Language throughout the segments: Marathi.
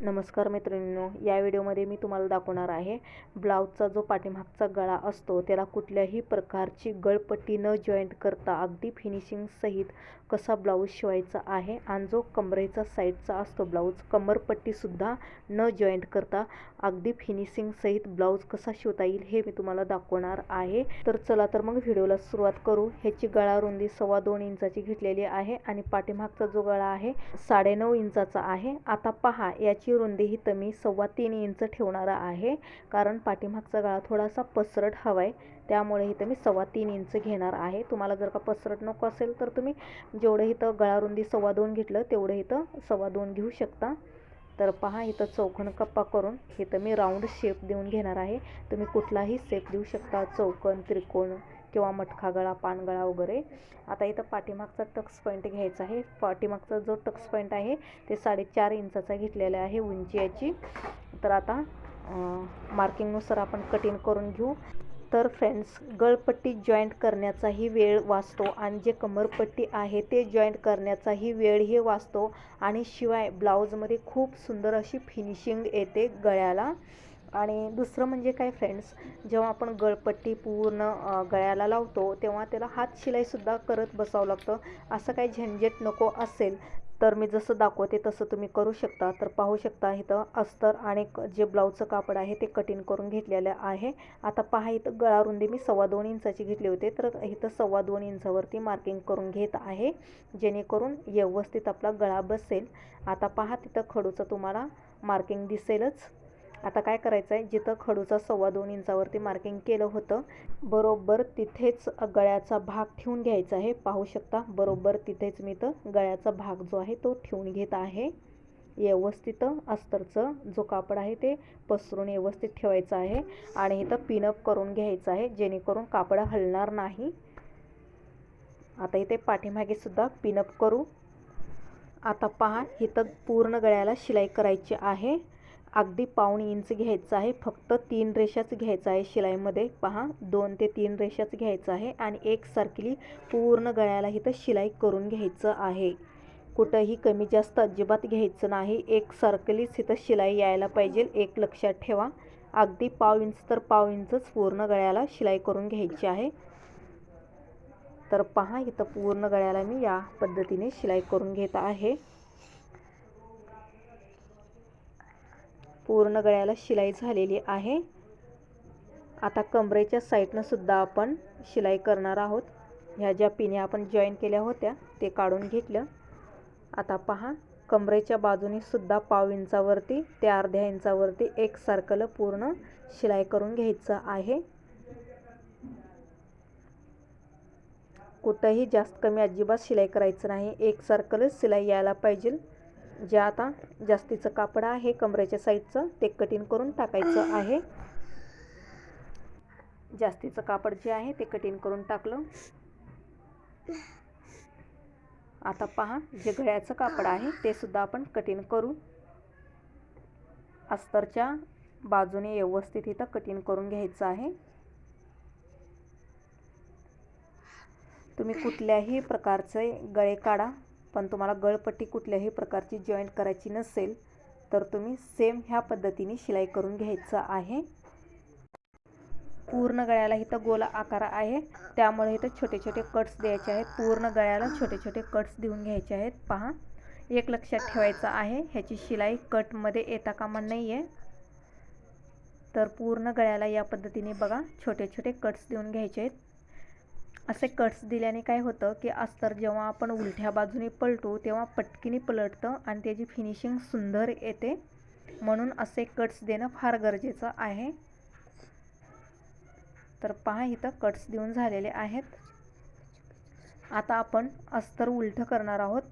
नमस्कार मैत्रिणींनो या व्हिडिओमध्ये मी तुम्हाला दाखवणार आहे ब्लाऊजचा जो पाठीमागचा गळा असतो त्याला कुठल्याही प्रकारची गळपट्टी न जॉईंट करता अगदी फिनिशिंग सहित कसा ब्लाऊज शिवायचा आहे आणि जो कमरेचा साईडचा असतो ब्लाऊज कमरपट्टीसुद्धा न जॉईंट करता अगदी फिनिशिंग सहित ब्लाऊज कसा शिवता येईल हे मी तुम्हाला दाखवणार आहे. तर चला तर मग व्हिडिओला सुरुवात करू. ह्याची गळा रुंदी सव्वा दोन इंचाची घेतलेली आहे आणि पाठीमागचा जो गळा आहे साडेनऊ इंचाचा आहे. आता पहा याची ची रुंदी ही मी सव्वा तीन इंच ठेवणार आहे. कारण पाठीमागचा गळा थोडासा पसरट हवा आहे त्यामुळे इथं मी सव्वा तीन इंच घेणार आहे. तुम्हाला जर का पसरट नको असेल तर तुम्ही जेवढं इथं गळा रुंदी सव्वा दोन घेतलं तेवढं इथं सव्वा दोन घेऊ शकता. तर पहा इथं चौकण कप्पा करून इथं मी राऊंड शेप देऊन घेणार आहे. तुम्ही कुठलाही शेप देऊ शकता. चौकन त्रिकोण किंवा मटखा गळा पानगळा वगैरे. आता इथं पाठीमागचा टक्स पॉईंट घ्यायचा आहे. पाठीमागचा जो टक्स पॉईंट आहे ते साडेचार इंचाचा घेतलेला आहे उंची याची तर आता मार्किंगनुसार आपण कटिंग करून घेऊ. तर फ्रेंड्स गळपट्टी जॉईंट करण्याचाही वेळ वाचतो आणि जे कमरपट्टी आहे ते जॉईंट करण्याचाही वेळही वाचतो. आणि शिवाय ब्लाऊजमध्ये खूप सुंदर अशी फिनिशिंग येते गळ्याला. आणि दुसरं म्हणजे काय फ्रेंड्स जेव्हा आपण गळपट्टी पूर्ण गळ्याला लावतो तेव्हा त्याला हात शिलाईसुद्धा करत बसावं लागतं. असं काही झंझट नको असेल तर मी जसं दाखवते तसं तुम्ही करू शकता. तर पाहू शकता इथं अस्तर आणि जे ब्लाऊजचं कापड आहे ते कटिंग करून घेतलेलं आहे. आता पहा इथं गळा रुंदी मी सव्वा दोन इंचाची घेतली होती तर इथं सव्वा दोन इंचावरती मार्किंग करून घेत आहे जेणेकरून व्यवस्थित आपला गळा बसेल. आता पहा तिथं खडूचं तुम्हाला मार्किंग दिसेलच. आता काय करायचं आहे जिथं खडूचा सव्वा दोन इंचावरती मार्किंग केलं होतं बरोबर तिथेच गळ्याचा भाग ठेवून घ्यायचा आहे. पाहू शकता बरोबर तिथेच मी तर गळ्याचा भाग जो आहे तो ठेवून घेत आहे. व्यवस्थित अस्तरचं जो कापड आहे ते पसरून व्यवस्थित ठेवायचं आहे आणि इथं पिनअप करून घ्यायचं आहे जेणेकरून कापड हलणार नाही. आता इथे पाठीमागे सुद्धा पिनअप करू. आता पहा इथं पूर्ण गळ्याला शिलाई करायची आहे. अगदी पाऊण इंच घ्यायचं आहे. फक्त तीन रेषाच घ्यायचं आहे शिलाईमध्ये. पहा दोन ते तीन रेषाच घ्यायचं आहे आणि एक सारखी पूर्ण गळ्याला इथं शिलाई करून घ्यायचं आहे. कुठंही कमी जास्त अजिबात घ्यायचं नाही. एक सर्कलीच इथं शिलाई यायला पाहिजे. एक लक्षात ठेवा. अगदी पाव इंच तर पाव इंचच पूर्ण गळ्याला शिलाई करून घ्यायची आहे. तर पहा इथं पूर्ण गळ्याला मी या पद्धतीने शिलाई करून घेत आहे. पूर्ण गळ्याला शिलाई झालेली आहे. आता कमरेच्या साईडनं सुद्धा आपण शिलाई करणार आहोत. ह्या ज्या पिण्या आपण जॉईन केल्या होत्या ते काढून घेतलं. आता पहा कमरेच्या बाजूने सुद्धा पाव इंचावरती ते अर्ध्या इंचावरती एक सर्कल पूर्ण शिलाई करून घ्यायचं आहे. कुठंही जास्त कमी अजिबात शिलाई करायचं नाही. एक सर्कलच शिलाई यायला पाहिजे. जे आता जास्तीचं कापड आहे कमरेच्या साईडचं ते कटिंग करून टाकायचं आहे. जास्तीचं कापड जे आहे ते कटिंग करून टाकलं. आता पहा जे गळ्याचं कापड आहे ते सुद्धा आपण कटिंग करू. अस्तरच्या बाजूने व्यवस्थित इथं कटिंग करून घ्यायचं आहे. तुम्ही कुठल्याही प्रकारचे गळे काढा. पण तुम्हाला गळपट्टी कुठल्याही प्रकारची जॉईंट करायची नसेल तर तुम्ही सेम ह्या पद्धतीने शिलाई करून घ्यायचं आहे. पूर्ण गळ्याला इथं गोल आकार आहे. त्यामुळे इथं छोटे छोटे कट्स द्यायचे आहेत. पूर्ण गळ्याला छोटे छोटे कट्स देऊन घ्यायचे आहेत. पहा एक लक्षात ठेवायचं आहे ह्याची शिलाई कटमध्ये येता कामा नाही आहे तर पूर्ण गळ्याला या पद्धतीने बघा छोटे छोटे कट्स देऊन घ्यायचे आहेत. असे कट्स दिल्याने काय होतं की अस्तर जेव्हा आपण उलट्या बाजूने पलटू तेव्हा पटकीने पलटतं आणि त्याची फिनिशिंग सुंदर येते. म्हणून असे कट्स देणं फार गरजेचं आहे. तर पहा इथं कट्स देऊन झालेले आहेत. आता आपण अस्तर उलटं करणार आहोत.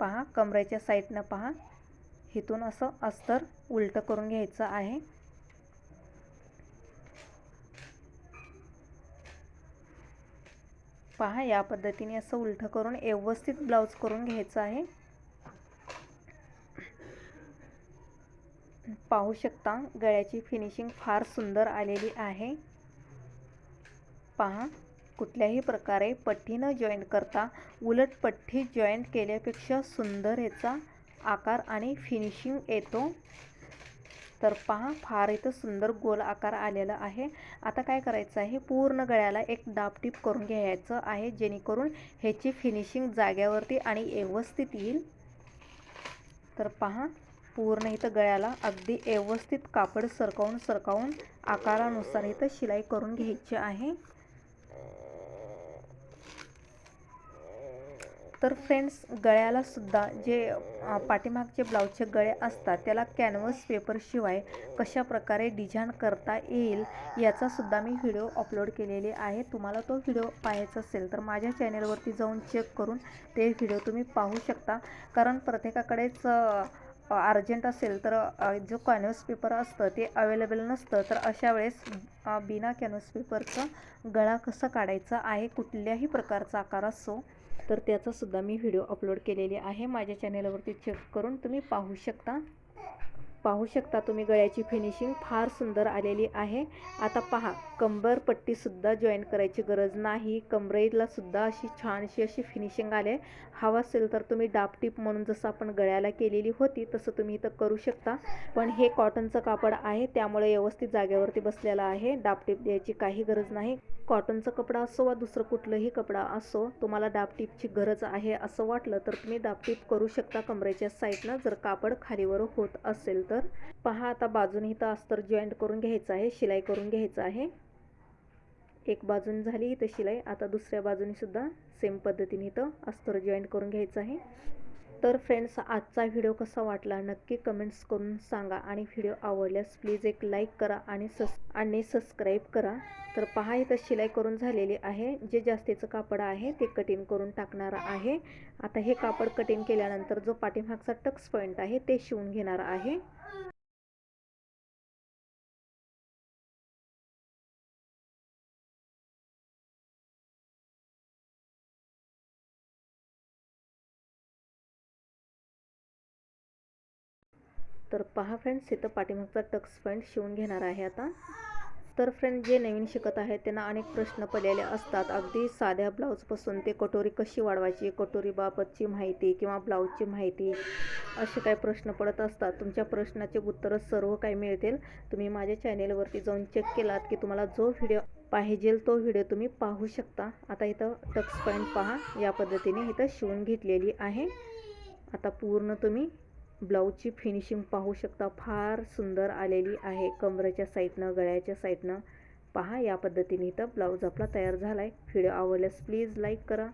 पहा कमरेच्या साईडनं पहा. इथून असं अस्तर उलटं करून घ्यायचं आहे. पहा या पद्धतीने असं उलटं करून व्यवस्थित ब्लाऊज करून घ्यायचं आहे. पाहू शकता गळ्याची फिनिशिंग फार सुंदर आलेली आहे. पहा कुठल्याही प्रकारे पट्टी न जॉईंट करता उलट पट्टी जॉईंट केल्यापेक्षा सुंदर याचा आकार आणि फिनिशिंग येतो. तर पहा फार इथं सुंदर गोल आकार आलेला आहे. आता काय करायचं आहे? पूर्ण गळ्याला एक टिप करून घ्यायचं आहे जेणेकरून ह्याची फिनिशिंग जाग्यावरती आणि व्यवस्थित येईल. तर पहा पूर्ण इथं गळ्याला अगदी व्यवस्थित कापड सरकवून सरकावून आकारानुसार इथं शिलाई करून घ्यायची आहे. तर फ्रेंड्स गळ्याला सुद्धा जे पाठीमागचे ब्लाऊजचे गळे असतात त्याला कॅनव्हस पेपरशिवाय कशा प्रकारे डिझाईन करता येईल याचासुद्धा मी व्हिडिओ अपलोड केलेले आहे. तुम्हाला तो व्हिडिओ पाहायचा असेल तर माझ्या चॅनेलवरती जाऊन चेक करून ते व्हिडिओ तुम्ही पाहू शकता. कारण प्रत्येकाकडेच अर्जंट असेल तर जो कॅनव्हस पेपर असतं ते अवेलेबल नसतं. तर अशा वेळेस बिना कॅनव्हस पेपरचं गळा कसा काढायचा आहे कुठल्याही प्रकारचा आकार असो तर त्याचासुद्धा मी व्हिडिओ अपलोड केलेली आहे. माझ्या चॅनेलवरती चेक करून तुम्ही पाहू शकता. पाहू शकता तुम्ही गळ्याची फिनिशिंग फार सुंदर आलेली आहे. आता पहा कंबरपट्टीसुद्धा जॉईन करायची गरज नाही. सुद्धा अशी छानशी अशी फिनिशिंग आले. हवा असेल तर तुम्ही डापटीप म्हणून जसं आपण गळ्याला केलेली होती तसं तुम्ही इथं करू शकता. पण हे कॉटनचं कापड आहे त्यामुळे व्यवस्थित जागेवरती बसलेलं आहे. डापटीप द्यायची काही गरज नाही. कॉटनचा कपडा असो वा दुसरं कुठलंही कपडा असो तुम्हाला दाबटीपची गरज आहे असं वाटलं तर तुम्ही दाबटीप करू शकता कमरेच्या साईडनं जर कापड खालीवर होत असेल तर. पहा आता बाजूने इथं अस्तर जॉईंट करून घ्यायचं आहे शिलाई करून घ्यायचं आहे. एक बाजून झाली इथं शिलाई आता दुसऱ्या बाजूने सुद्धा सेम पद्धतीने इथं अस्तर जॉईंट करून घ्यायचं आहे. तर फ्रेंड्स आजचा व्हिडिओ कसा वाटला नक्की कमेंट्स करून सांगा आणि व्हिडिओ आवडल्यास प्लीज एक लाईक करा आणि सस आणि सबस्क्राईब करा. तर पहा इथं शिलाई करून झालेली आहे. जे जास्तीचं कापड आहे ते कटिंग करून टाकणार आहे. आता हे कापड कटिंग केल्यानंतर जो पाठीमागचा टक्स पॉईंट आहे ते शिवून घेणार आहे. तर पहा फ्रेंड्स इथं पाठीमागचा टक्स पॉईंट शिवून घेणार आहे आता. तर फ्रेंड जे नवीन शिकत आहेत त्यांना अनेक प्रश्न पडलेले असतात. अगदी साध्या ब्लाऊजपासून ते कटोरी कशी वाढवायची कटोरीबाबतची माहिती किंवा ब्लाऊजची माहिती असे काही प्रश्न पडत असतात. तुमच्या प्रश्नाचे उत्तरं सर्व काही मिळतील. तुम्ही माझ्या चॅनेलवरती जाऊन चेक केलात की तुम्हाला जो व्हिडिओ पाहिजे तो व्हिडिओ तुम्ही पाहू शकता. आता इथं टक्स पॉईंट पहा या पद्धतीने इथं शिवून घेतलेली आहे. आता पूर्ण तुम्ही ब्लाऊजची फिनिशिंग पाहू शकता. फार सुंदर आलेली आहे. कमरेच्या साईडनं गळ्याच्या साईडनं. पहा या पद्धतीने इथं ब्लाऊज आपला तयार झाला आहे व्हिडिओ आवडल्यास प्लीज लाईक करा.